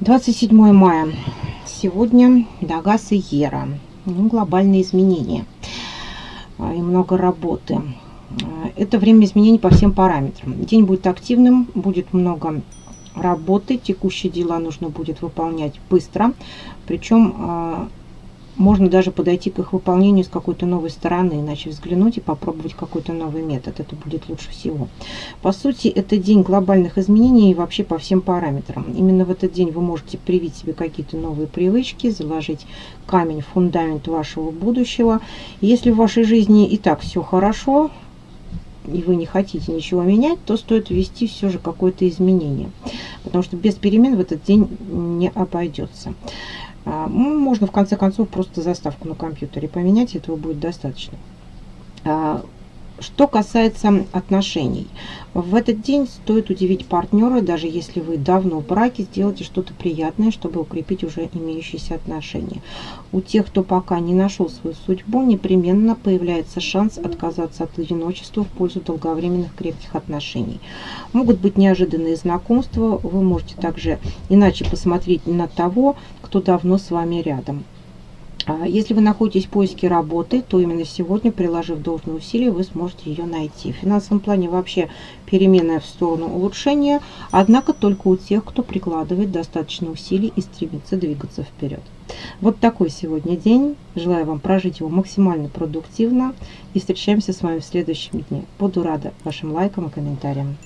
27 мая. Сегодня Дагас и Ера. Ну, глобальные изменения. А, и много работы. А, это время изменений по всем параметрам. День будет активным, будет много работы. Текущие дела нужно будет выполнять быстро. Причем а, можно даже подойти к их выполнению с какой-то новой стороны, иначе взглянуть и попробовать какой-то новый метод. Это будет лучше всего. По сути, это день глобальных изменений и вообще по всем параметрам. Именно в этот день вы можете привить себе какие-то новые привычки, заложить камень, фундамент вашего будущего. Если в вашей жизни и так все хорошо, и вы не хотите ничего менять, то стоит ввести все же какое-то изменение. Потому что без перемен в этот день не обойдется. А, ну, можно в конце концов просто заставку на компьютере поменять, этого будет достаточно. Что касается отношений, в этот день стоит удивить партнера, даже если вы давно в браке, сделайте что-то приятное, чтобы укрепить уже имеющиеся отношения. У тех, кто пока не нашел свою судьбу, непременно появляется шанс отказаться от одиночества в пользу долговременных крепких отношений. Могут быть неожиданные знакомства, вы можете также иначе посмотреть на того, кто давно с вами рядом. А если вы находитесь в поиске работы, то именно сегодня, приложив должные усилия, вы сможете ее найти. В финансовом плане вообще переменная в сторону улучшения, однако только у тех, кто прикладывает достаточно усилий и стремится двигаться вперед. Вот такой сегодня день. Желаю вам прожить его максимально продуктивно и встречаемся с вами в следующем дне. Буду рада вашим лайкам и комментариям.